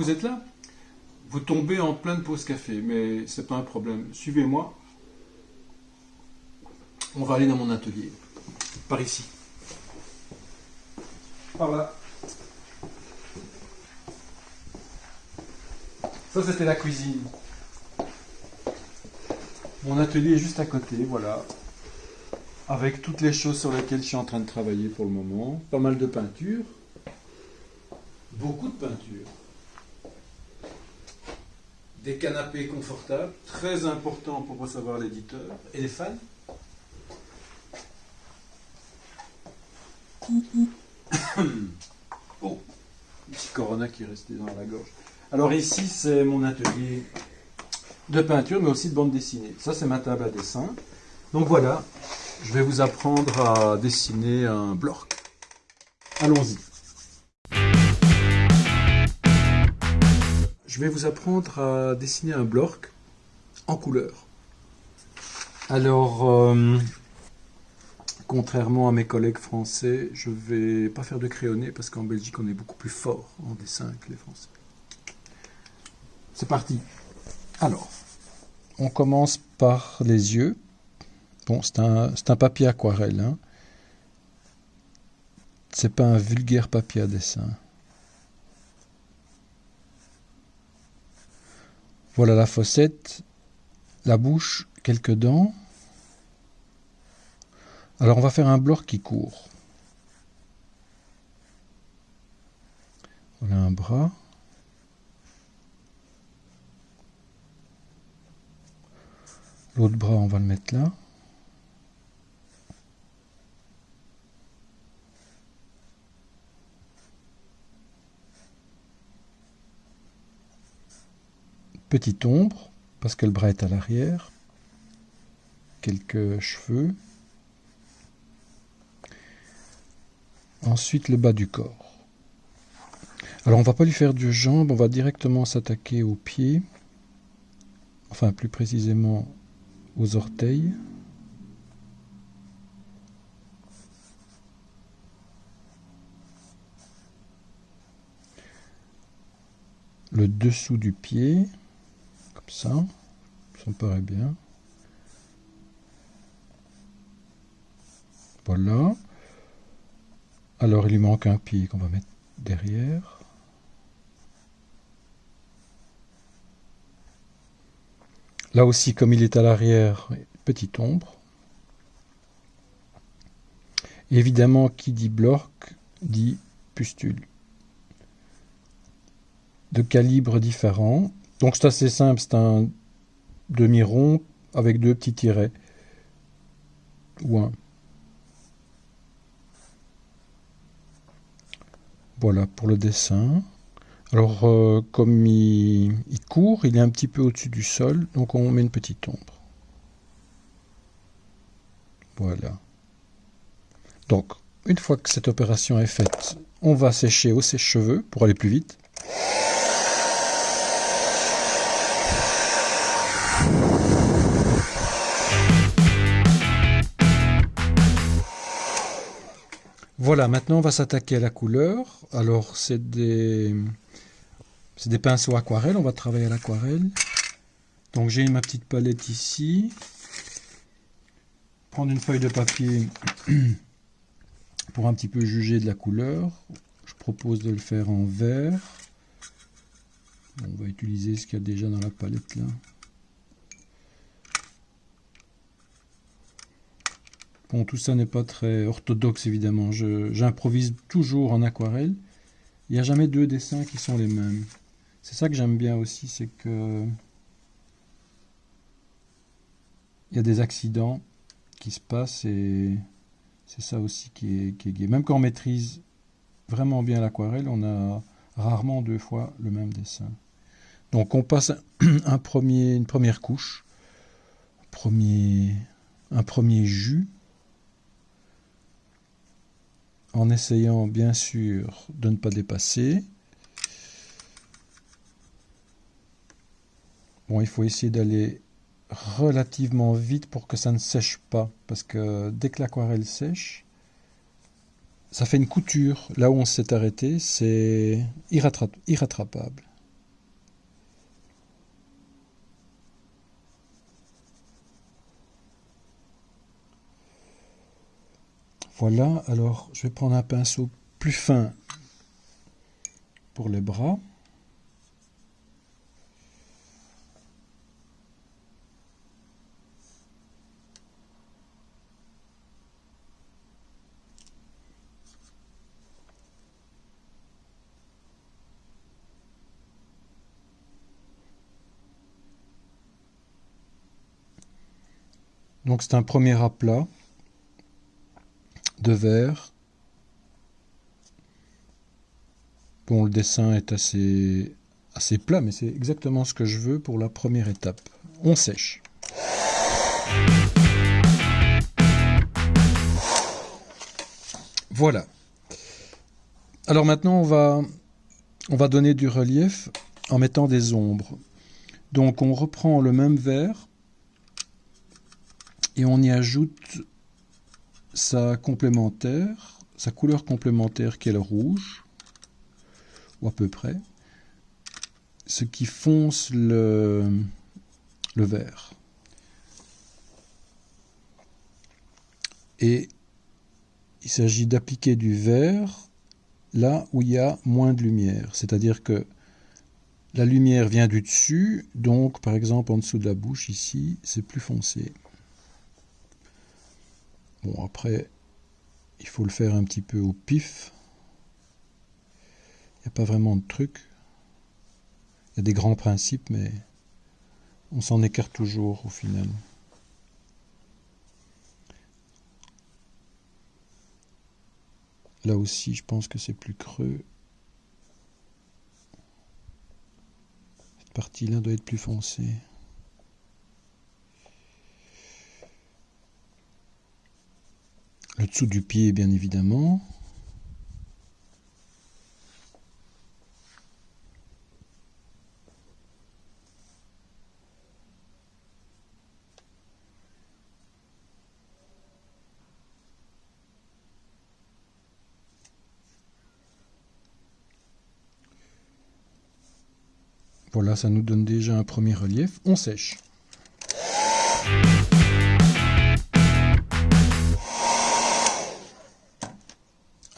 vous êtes là, vous tombez en pleine pause café, mais c'est pas un problème. Suivez-moi. On va aller dans mon atelier. Par ici. Par là. Ça, c'était la cuisine. Mon atelier est juste à côté, voilà. Avec toutes les choses sur lesquelles je suis en train de travailler pour le moment. Pas mal de peinture. Beaucoup de peinture. Canapés confortables, très important pour recevoir l'éditeur. Et les fans. oh, petit corona qui est resté dans la gorge. Alors ici, c'est mon atelier de peinture, mais aussi de bande dessinée. Ça, c'est ma table à dessin. Donc voilà, je vais vous apprendre à dessiner un bloc. Allons-y. Je vais vous apprendre à dessiner un bloc en couleur. Alors, euh, contrairement à mes collègues français, je ne vais pas faire de crayonné parce qu'en Belgique, on est beaucoup plus fort en dessin que les Français. C'est parti. Alors, on commence par les yeux. Bon, c'est un, papier aquarelle. Hein. C'est pas un vulgaire papier à dessin. Voilà la fossette, la bouche, quelques dents. Alors on va faire un bloc qui court. Voilà un bras. L'autre bras, on va le mettre là. Petite ombre, parce que le bras est à l'arrière. Quelques cheveux. Ensuite, le bas du corps. Alors, on va pas lui faire de jambes, on va directement s'attaquer aux pieds. Enfin, plus précisément aux orteils. Le dessous du pied, ça, ça me paraît bien. Voilà. Alors il lui manque un pied qu'on va mettre derrière. Là aussi, comme il est à l'arrière, petite ombre. évidemment, qui dit bloc dit pustule. De calibre différent. Donc c'est assez simple, c'est un demi-rond avec deux petits tirets. Ou un. Voilà pour le dessin. Alors, euh, comme il, court, il est un petit peu au-dessus du sol, donc on met une petite ombre. Voilà. Donc, une fois que cette opération est faite, on va sécher au sèche-cheveux pour aller plus vite. Voilà, maintenant on va s'attaquer à la couleur. Alors, c'est des des pinceaux aquarelles, on va travailler à l'aquarelle. Donc j'ai ma petite palette ici. Prendre une feuille de papier pour un petit peu juger de la couleur. Je propose de le faire en vert. on va utiliser ce qu'il y a déjà dans la palette là. Bon, tout ça n'est pas très orthodoxe évidemment. J'improvise toujours en aquarelle. Il n'y a jamais deux dessins qui sont les mêmes. C'est ça que j'aime bien aussi, c'est que il y a des accidents qui se passent et c'est ça aussi qui est, qui. Même quand on maîtrise vraiment bien l'aquarelle, on a rarement deux fois le même dessin. Donc on passe un premier, une première couche, premier, un premier jus, en essayant bien sûr de ne pas dépasser. Bon, il faut essayer d'aller relativement vite pour que ça ne sèche pas, parce que dès que l'aquarelle sèche, ça fait une couture. Là où on s'est arrêté, c'est irrattrapable. Voilà, alors je vais prendre un pinceau plus fin pour les bras. Donc c'est un premier aplat de verre. Bon, le dessin est assez, assez plat, mais c'est exactement ce que je veux pour la première étape. On sèche. Voilà. Alors maintenant, on va, on va donner du relief en mettant des ombres. Donc on reprend le même verre et on y ajoute sa complémentaire, sa couleur complémentaire qui est le rouge, ou à peu près, ce qui fonce le, le vert. Et il s'agit d'appliquer du vert là où il y a moins de lumière. C'est-à-dire que la lumière vient du dessus, donc par exemple en dessous de la bouche ici, c'est plus foncé. Bon, après, il faut le faire un petit peu au pif. Il n'y a pas vraiment de truc. Il y a des grands principes, mais on s'en écarte toujours au final. Là aussi, je pense que c'est plus creux. Cette partie-là doit être plus foncée. Le dessous du pied bien évidemment. Voilà, ça nous donne déjà un premier relief. On sèche.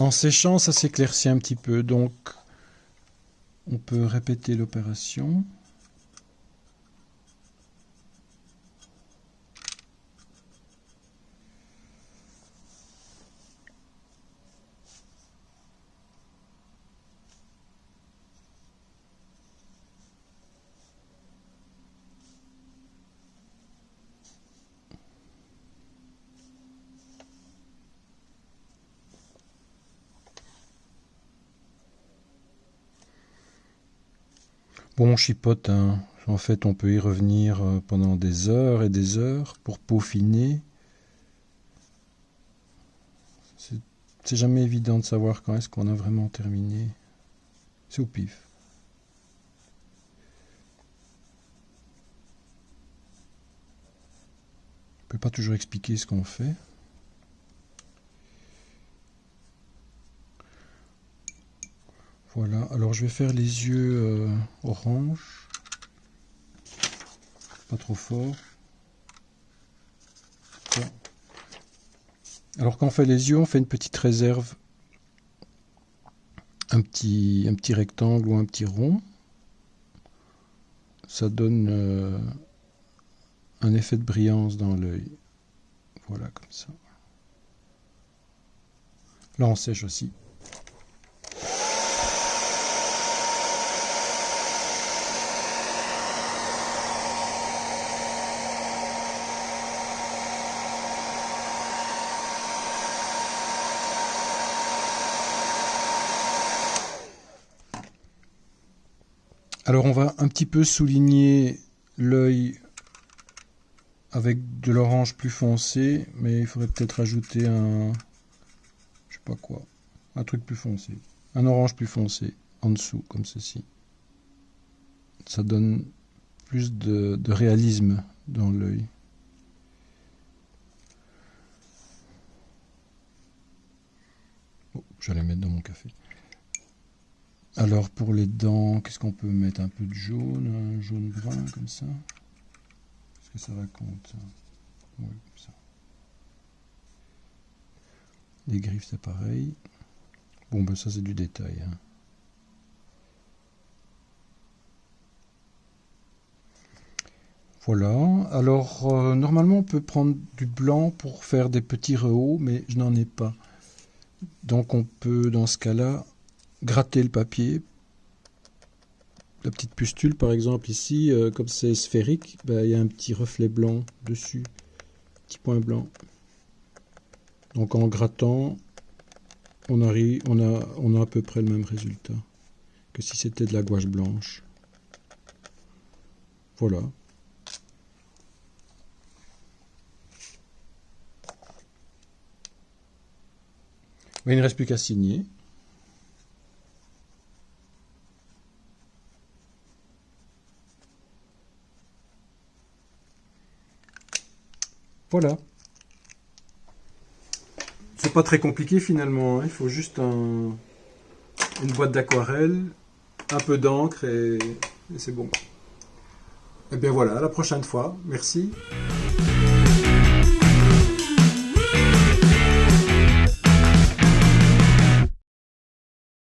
En séchant, ça s'éclaircit un petit peu, donc on peut répéter l'opération. Bon, chipote, hein. en fait, on peut y revenir euh, pendant des heures et des heures pour peaufiner. C'est jamais évident de savoir quand est-ce qu'on a vraiment terminé. C'est au pif. On peut pas toujours expliquer ce qu'on fait. Voilà, alors je vais faire les yeux euh, orange. Pas trop fort. Alors quand on fait les yeux, on fait une petite réserve. Un petit, rectangle ou un petit rond. Ça donne euh, un effet de brillance dans l'œil. Voilà, comme ça. Là, on sèche aussi. Alors on va un petit peu souligner l'œil avec de l'orange plus foncé, mais il faudrait peut-être ajouter un, je sais pas quoi, un truc plus foncé, un orange plus foncé en dessous, comme ceci. Ça donne plus de, réalisme dans l'œil. Oh, j'allais mettre dans mon café. Alors pour les dents, qu'est-ce qu'on peut mettre? Un peu de jaune, un jaune brun comme ça? Est-ce que ça raconte? Oui, ça. Les griffes, c'est pareil. Bon, ben ça, c'est du détail. Hein. Voilà, alors euh, normalement on peut prendre du blanc pour faire des petits rehauts, mais je n'en ai pas. Donc on peut dans ce cas-là gratter le papier. La petite pustule par exemple ici, euh, comme c'est sphérique, ben, il y a un petit reflet blanc dessus, petit point blanc. Donc en grattant, on, arrive, on, a, on a à peu près le même résultat que si c'était de la gouache blanche. Voilà. il ne reste plus qu'à signer. Voilà. C'est pas très compliqué finalement, hein. il faut juste une boîte d'aquarelle, un peu d'encre et, et c'est bon. Et bien voilà, à la prochaine fois. Merci.